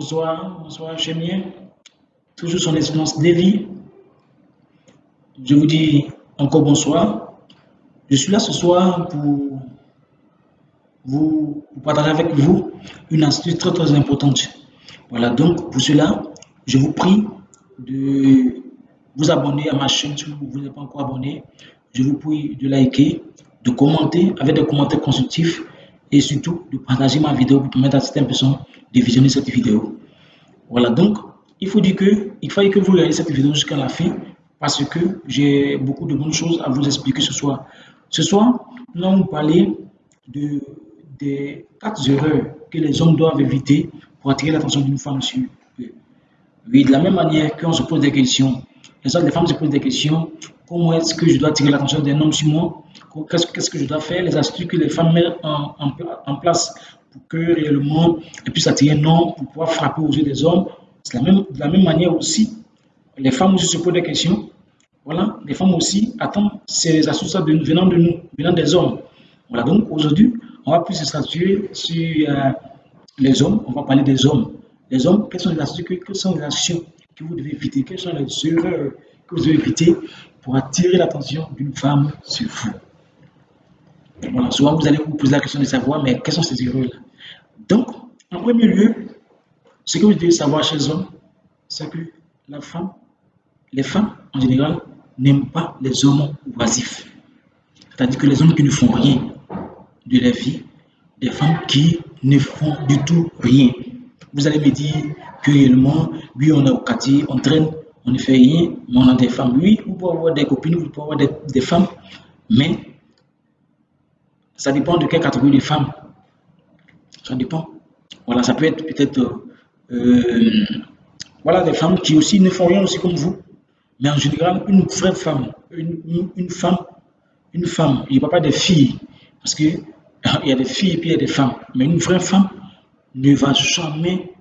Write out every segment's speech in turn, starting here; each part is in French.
Bonsoir, bonsoir, Chemien. Toujours son excellence Davy. Je vous dis encore bonsoir. Je suis là ce soir pour vous partager avec vous une astuce très très importante. Voilà, donc pour cela, je vous prie de vous abonner à ma chaîne si vous n'êtes pas encore abonné. Je vous prie de liker, de commenter avec des commentaires constructifs et surtout de partager ma vidéo pour permettre à certaines personnes de visionner cette vidéo. Voilà, donc il faut dire que il fallait que vous regardez cette vidéo jusqu'à la fin parce que j'ai beaucoup de bonnes choses à vous expliquer ce soir. Ce soir, nous allons parler de, des quatre erreurs que les hommes doivent éviter pour attirer l'attention d'une femme sur eux. Oui, de la même manière qu'on se pose des questions, les hommes, les femmes se posent des questions, comment est-ce que je dois attirer l'attention d'un homme sur moi? Qu'est-ce que je dois faire? Les astuces que les femmes mettent en, place pour que réellement elles puissent attirer un homme, pour pouvoir frapper aux yeux des hommes. C'est de la même manière aussi, les femmes aussi se posent des questions. Voilà, les femmes aussi attendent ces astuces venant de nous, venant des hommes. Voilà, donc aujourd'hui, on va plus se statuer sur euh, les hommes, on va parler des hommes. Les hommes, quelles sont les astuces, quelles sont les actions que vous devez éviter, quelles sont les erreurs que vous devez éviter? Pour attirer l'attention d'une femme sur vous. Voilà, souvent vous allez vous poser la question de savoir, mais quelles sont ces erreurs-là? Donc, en premier lieu, ce que vous devez savoir chez les hommes, c'est que la femme, les femmes en général, n'aiment pas les hommes oisifs. C'est-à-dire que les hommes qui ne font rien de leur vie, des femmes qui ne font du tout rien. Vous allez me dire que réellement, oui, on est au quartier, on traîne, on ne fait rien, mais on a des femmes. Oui, vous pouvez avoir des copines, vous pouvez avoir des, des femmes, mais ça dépend de quelle catégorie de femmes. Ça dépend. Voilà, ça peut être peut-être euh, voilà, des femmes qui aussi ne font rien aussi comme vous. Mais en général, une vraie femme, une, femme, une femme, il n'y a pas des filles, parce qu'il y a des filles et puis il y a des femmes. Mais une vraie femme ne va jamais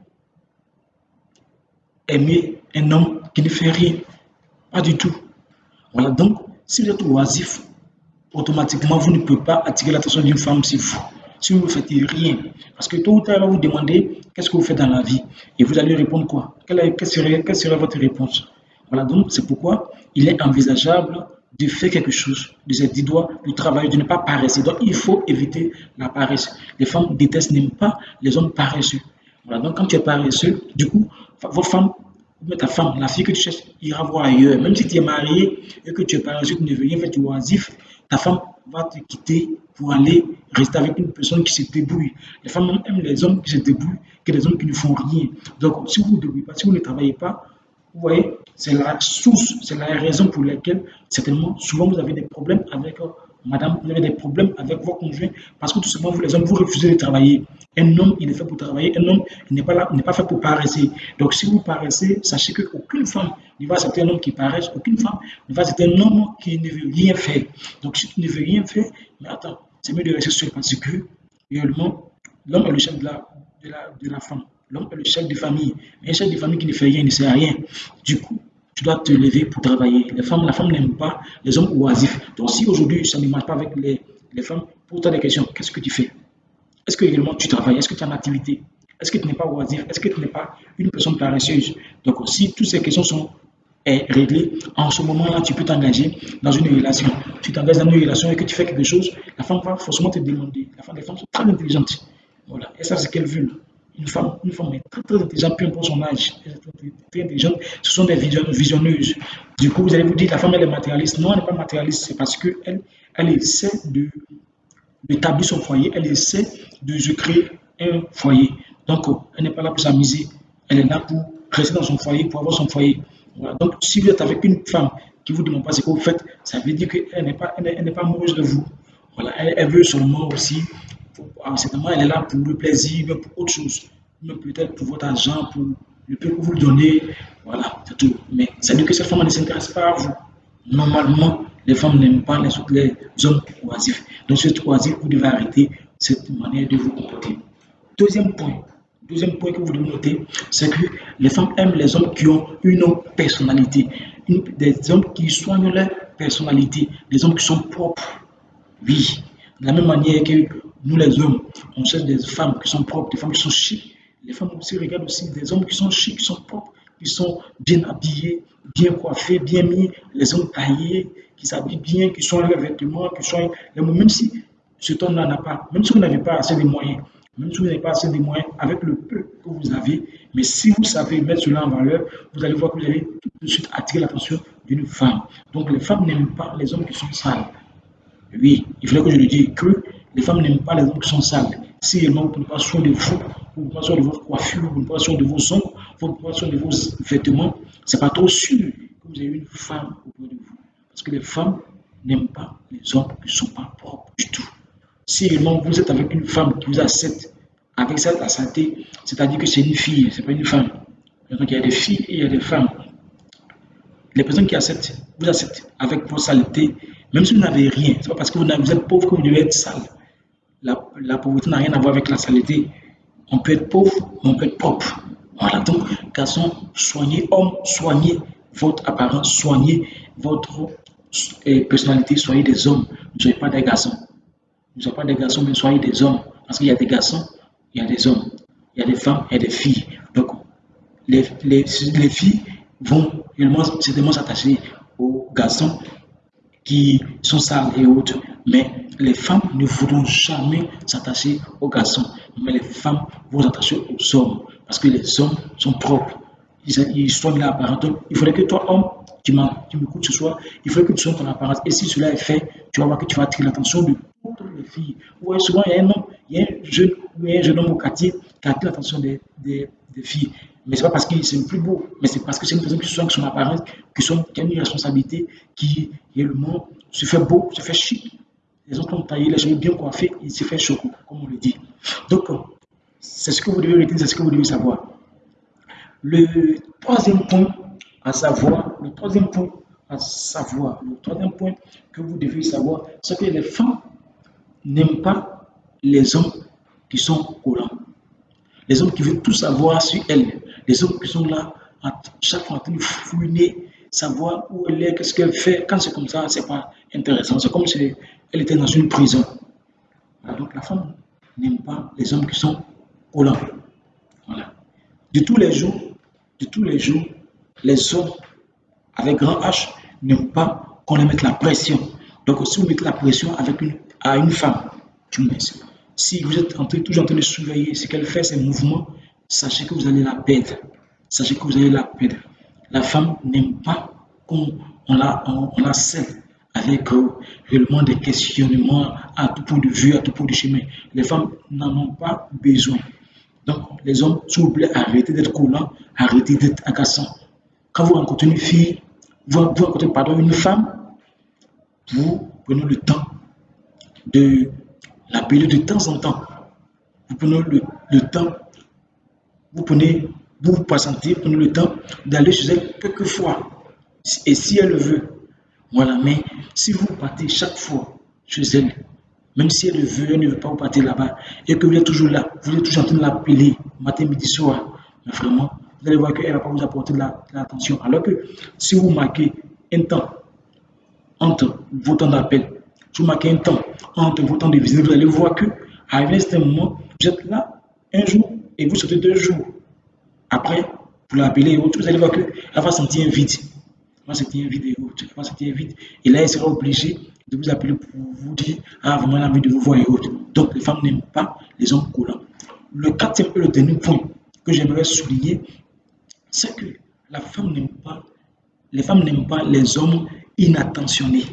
aimer un homme qui ne fait rien. Pas du tout. Voilà, donc, si vous êtes oisif, automatiquement, vous ne pouvez pas attirer l'attention d'une femme si vous, si vous ne faites rien. Parce que tôt ou tard, elle va vous demander qu'est-ce que vous faites dans la vie? Et vous allez répondre quoi? Quelle, serait, votre réponse? Voilà, donc c'est pourquoi il est envisageable de faire quelque chose, de se dire doigts, de travailler, de ne pas paraître. Donc il faut éviter la paresse. Les femmes détestent, n'aiment pas les hommes paresseux. Voilà, donc quand tu es paresseux, du coup, vos femmes ta femme, la fille que tu cherches, ira voir ailleurs. Même si tu es marié et que tu es paresseux, tu ne veux rien faire, tu oisif, ta femme va te quitter pour aller rester avec une personne qui se débrouille. Les femmes aiment les hommes qui se débrouillent que les hommes qui ne font rien. Donc, si vous ne débrouillez pas, si vous ne travaillez pas, vous voyez, c'est la source, c'est la raison pour laquelle, certainement, souvent vous avez des problèmes avec Madame, vous avez des problèmes avec vos conjoints parce que tout simplement, vous les hommes, vous refusez de travailler. Un homme, il est fait pour travailler. Un homme, il n'est pas là, il n'est pas fait pour paraisser. Donc, si vous paraissez, sachez qu'aucune femme ne va accepter un homme qui paraisse. Aucune femme ne va accepter un homme qui ne veut rien faire. Donc, si tu ne veux rien faire, mais attends, c'est mieux de rester seul parce que, réellement, l'homme est le chef de la, de la, de la femme. L'homme est le chef de famille. Mais un chef de famille qui ne fait rien, il ne sert à rien. Du coup, tu dois te lever pour travailler. Les femmes, la femme n'aime pas les hommes oisifs. Donc si aujourd'hui ça ne marche pas avec les, les femmes, pose-toi des questions. Qu'est-ce que tu fais? Est-ce que réellement tu travailles? Est-ce que tu as une activité? Est-ce que tu n'es pas oisif? Est-ce que tu n'es pas une personne paresseuse? Donc si toutes ces questions sont eh, réglées, en ce moment-là, tu peux t'engager dans une relation. Tu t'engages dans une relation et que tu fais quelque chose, la femme va forcément te demander. La femme, les femmes sont très intelligentes. Voilà. Et ça, c'est ce qu'elles veulent une femme, une femme est très, très intelligente, peu importe son âge, très, intelligente, ce sont des visionneuses. Du coup, vous allez vous dire, la femme, elle est matérialiste. Non, elle n'est pas matérialiste, c'est parce qu'elle elle essaie d'établir son foyer, elle essaie de se créer un foyer. Donc, elle n'est pas là pour s'amuser, elle est là pour rester dans son foyer, pour avoir son foyer. Donc, si vous êtes avec une femme qui vous demande pas ce que vous faites, ça veut dire qu'elle n'est pas, elle pas amoureuse de vous. Voilà, elle, elle veut seulement aussi certainement, elle est là pour le plaisir, mais pour autre chose. Peut-être pour votre argent, pour le peu que vous lui donnez. Voilà, c'est tout. Mais ça veut dire que cette femme ne s'intéresse pas à vous. Normalement, les femmes n'aiment pas les, hommes oisifs. Donc, êtes oisif, vous devez arrêter cette manière de vous comporter. Deuxième point, deuxième point que vous devez noter, c'est que les femmes aiment les hommes qui ont une personnalité. des hommes qui soignent leur personnalité. Des hommes qui sont propres. Oui. De la même manière que nous les hommes, on cherche des femmes qui sont propres, des femmes qui sont chic. Les femmes aussi regardent aussi des hommes qui sont chics, qui sont propres, qui sont bien habillés, bien coiffés, bien mis, les hommes taillés, qui s'habillent bien, qui sont leurs vêtements, qui sont... Même si cet homme-là n'a pas, même si vous n'avez pas assez de moyens, même si vous n'avez pas assez de moyens, avec le peu que vous avez, mais si vous savez mettre cela en valeur, vous allez voir que vous allez tout de suite attirer l'attention d'une femme. Donc les femmes n'aiment pas les hommes qui sont sales. Oui, il fallait que je le dise que les femmes n'aiment pas les hommes qui sont sales. Si ne prenez pas soin de vous, vous ne pas soin de votre coiffure, vous ne pas soin de vos ongles, vous ne pas soin de vos vêtements, c'est pas trop sûr que vous avez une femme auprès de vous. Parce que les femmes n'aiment pas les hommes qui ne sont pas propres du tout. Si réellement vous êtes avec une femme qui vous accepte avec cette santé, c'est-à-dire que c'est une fille, c'est pas une femme. Donc il y a des filles et il y a des femmes. Les personnes qui acceptent, vous acceptent avec vos saletés, même si vous n'avez rien, c'est pas parce que vous, êtes pauvre que vous devez être sale. La, pauvreté n'a rien à voir avec la saleté. On peut être pauvre, mais on peut être propre. Voilà, donc, garçons, soignez, hommes, soignez votre apparence, soignez votre euh, personnalité, soyez des hommes, ne soyez pas des garçons. Ne soyez pas des garçons, mais soyez des hommes. Parce qu'il y a des garçons, il y a des hommes, il y a des femmes, il y a des filles. Donc, les, les, les filles vont certainement s'attacher aux garçons qui sont sales et autres. Mais les femmes ne voudront jamais s'attacher aux garçons. Mais les femmes vont s'attacher aux hommes. Parce que les hommes sont propres. Ils, soignent l'apparence. Donc, il faudrait que toi, homme, tu m'écoutes ce soir, il faudrait que tu soignes ton apparence. Et si cela est fait, tu vas voir que tu vas attirer l'attention de toutes les filles. Ouais, souvent, il y a un homme, il y a un jeune, un jeune homme au quartier qui attire l'attention des, filles. Mais ce n'est pas parce qu'il c'est plus beau, mais c'est parce que c'est une personne qui soigne son apparence, qui, sont, qui a une responsabilité, qui monde se fait beau, se fait chic. Les autres ont taillé les cheveux bien coiffés, il se fait chaud, comme on le dit. Donc, c'est ce que vous devez retenir, c'est ce que vous devez savoir. Le troisième point à savoir, le troisième point à savoir, le troisième point que vous devez savoir, c'est que les femmes n'aiment pas les hommes qui sont collants. Les hommes qui veulent tout savoir sur elles. Les hommes qui sont là, à chaque fois en train fouiner, savoir où elle est, qu'est-ce qu'elle fait. Quand c'est comme ça, c'est pas intéressant. C'est comme si elle était dans une prison. Donc la femme n'aime pas les hommes qui sont collants. Voilà. De tous les jours, de tous les jours, les hommes avec grand H n'aiment pas qu'on les mette la pression. Donc si vous mettez la pression avec une, à une femme, tu me si vous êtes en toujours en train de surveiller ce qu'elle fait, ses mouvements, sachez que vous allez la perdre. Sachez que vous allez la perdre. La femme n'aime pas qu'on la, on, la scelle avec réellement des questionnements à tout point de vue, à tout point de chemin. Les femmes n'en ont pas besoin. Donc, les hommes, s'il vous plaît, arrêtez d'être collants, arrêtez d'être agaçants. Quand vous rencontrez une fille, vous, vous rencontrez pardon, une femme, vous prenez le temps de l'appeler de temps en temps. Vous prenez le, temps, vous prenez, vous vous vous prenez le temps d'aller chez elle quelques fois. Et si elle le veut, voilà. Mais si vous partez chaque fois chez elle, même si elle le veut, elle ne veut pas vous partir là-bas, et que vous êtes toujours là, vous êtes toujours en train de l'appeler matin, midi, soir, mais vraiment, vous allez voir qu'elle ne va pas vous apporter l'attention. Alors que si vous marquez un temps entre vos temps d'appel vous marquez un temps entre vos temps de visite, vous allez voir que à un certain moment, vous êtes là un jour et vous sortez deux jours. Après, vous l'appelez et autres, vous allez voir qu'elle va sentir un vide. Elle va sentir un vide et là, elle sera obligée de vous appeler pour vous dire Ah, vraiment, elle a envie de vous voir et autres. Donc, les femmes n'aiment pas les hommes collants. Le quatrième et le dernier point que j'aimerais souligner, c'est que la femme n'aime pas, les femmes n'aiment pas les hommes inattentionnés.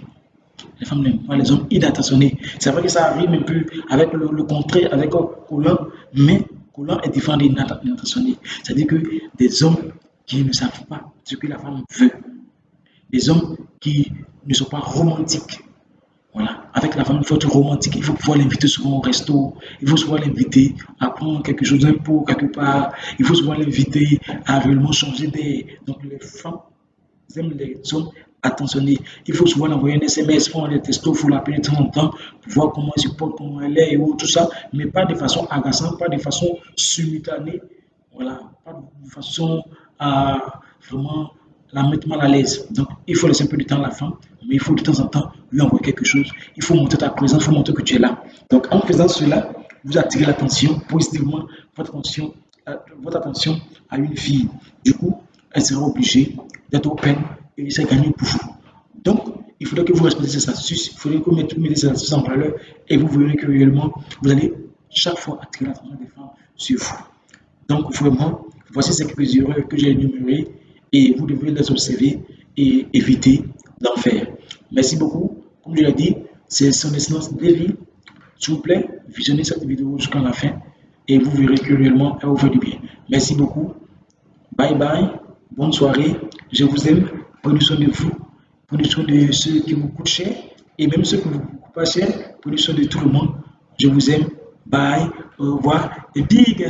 Les femmes n'aiment pas les hommes inattentionnés. C'est vrai que ça arrive un peu avec le, contraire, avec collant, mais collant est différent d'inattentionné. C'est-à-dire que des hommes qui ne savent pas ce que la femme veut, des hommes qui ne sont pas romantiques. Voilà, avec la femme, il faut être romantique, il faut pouvoir l'inviter souvent au resto, il faut souvent l'inviter à prendre quelque chose d'un pot quelque part, il faut souvent l'inviter à réellement changer des. Donc les femmes aiment les hommes attentionnés. Il faut souvent envoyer un SMS, faire des textos, il faut l'appeler de temps en temps pour voir comment elle se porte, comment elle est et tout ça, mais pas de façon agaçante, pas de façon simultanée, voilà, pas de façon à vraiment la mettre mal à l'aise. Donc, il faut laisser un peu de temps à la femme, mais il faut de temps en temps lui envoyer quelque chose. Il faut montrer ta présence, il faut montrer que tu es là. Donc, en faisant cela, vous attirez l'attention positivement, votre attention votre attention à une fille. Du coup, elle sera obligée d'être open et de gagner pour vous. Donc, il faudrait que vous respectiez ces astuces, il faudrait que vous mettiez ces astuces en valeur et vous verrez que réellement, vous allez chaque fois attirer l'attention des femmes sur vous. Donc, vraiment, voici ces quelques erreurs que j'ai énumérées et vous devez les observer et éviter d'en faire. Merci beaucoup. Comme je l'ai dit, c'est son essence de vie. S'il vous plaît, visionnez cette vidéo jusqu'à la fin et vous verrez que réellement elle vous fait du bien. Merci beaucoup. Bye bye. Bonne soirée. Je vous aime. Prenez soin de vous. Prenez soin de ceux qui vous coûtent cher et même ceux qui vous coûtent pas cher. Prenez soin de tout le monde. Je vous aime. Bye. Au revoir. Et big.